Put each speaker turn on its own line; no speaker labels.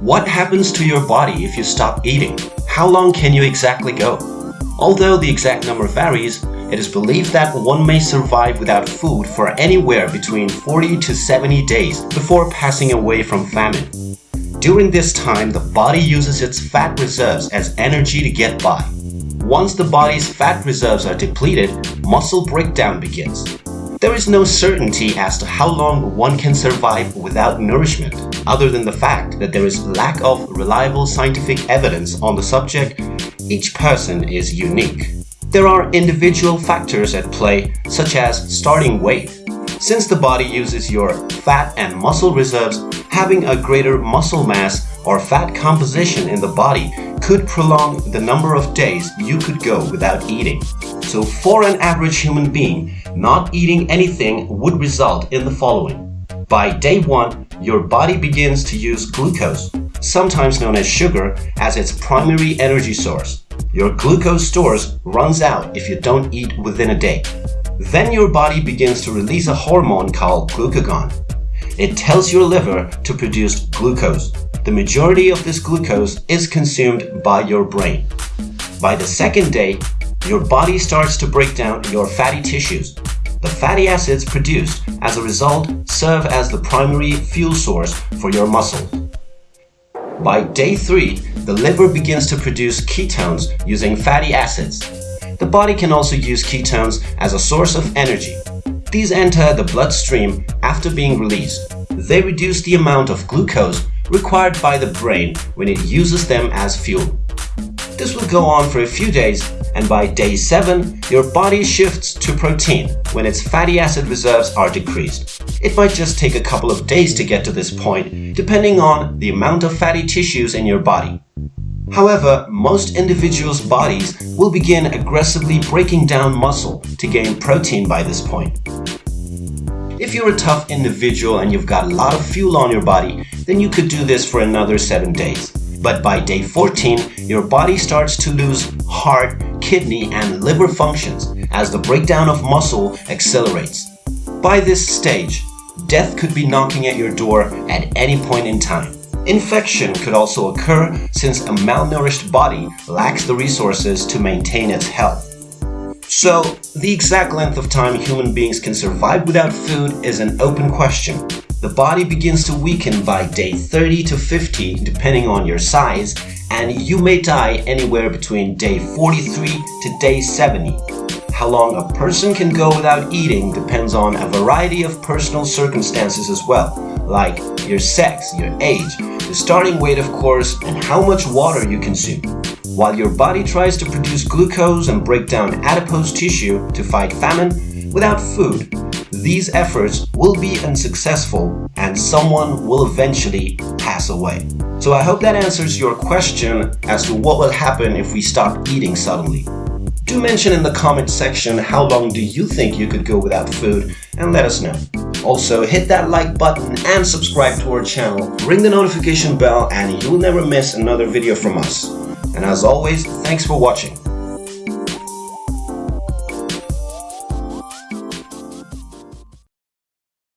What happens to your body if you stop eating? How long can you exactly go? Although the exact number varies, it is believed that one may survive without food for anywhere between 40 to 70 days before passing away from famine. During this time, the body uses its fat reserves as energy to get by. Once the body's fat reserves are depleted, muscle breakdown begins. There is no certainty as to how long one can survive without nourishment, other than the fact that there is lack of reliable scientific evidence on the subject. Each person is unique. There are individual factors at play, such as starting weight. Since the body uses your fat and muscle reserves, having a greater muscle mass or fat composition in the body could prolong the number of days you could go without eating. So for an average human being, not eating anything would result in the following. By day 1, your body begins to use glucose, sometimes known as sugar, as its primary energy source. Your glucose stores runs out if you don't eat within a day. Then your body begins to release a hormone called glucagon. It tells your liver to produce glucose. The majority of this glucose is consumed by your brain. By the second day, your body starts to break down your fatty tissues. The fatty acids produced as a result serve as the primary fuel source for your muscle. By day 3, the liver begins to produce ketones using fatty acids. The body can also use ketones as a source of energy. These enter the bloodstream after being released. They reduce the amount of glucose required by the brain when it uses them as fuel. This will go on for a few days and by day 7, your body shifts to protein when its fatty acid reserves are decreased. It might just take a couple of days to get to this point, depending on the amount of fatty tissues in your body. However, most individuals' bodies will begin aggressively breaking down muscle to gain protein by this point. If you're a tough individual and you've got a lot of fuel on your body, then you could do this for another 7 days. But by day 14, your body starts to lose heart, kidney, and liver functions as the breakdown of muscle accelerates. By this stage, death could be knocking at your door at any point in time. Infection could also occur since a malnourished body lacks the resources to maintain its health. So, the exact length of time human beings can survive without food is an open question. The body begins to weaken by day 30 to 50 depending on your size and you may die anywhere between day 43 to day 70. How long a person can go without eating depends on a variety of personal circumstances as well, like your sex, your age, the starting weight of course, and how much water you consume. While your body tries to produce glucose and break down adipose tissue to fight famine, without food, these efforts will be unsuccessful and someone will eventually pass away. So I hope that answers your question as to what will happen if we stop eating suddenly. Do mention in the comment section how long do you think you could go without food and let us know. Also, hit that like button and subscribe to our channel, ring the notification bell and you'll never miss another video from us. And as always, thanks for watching.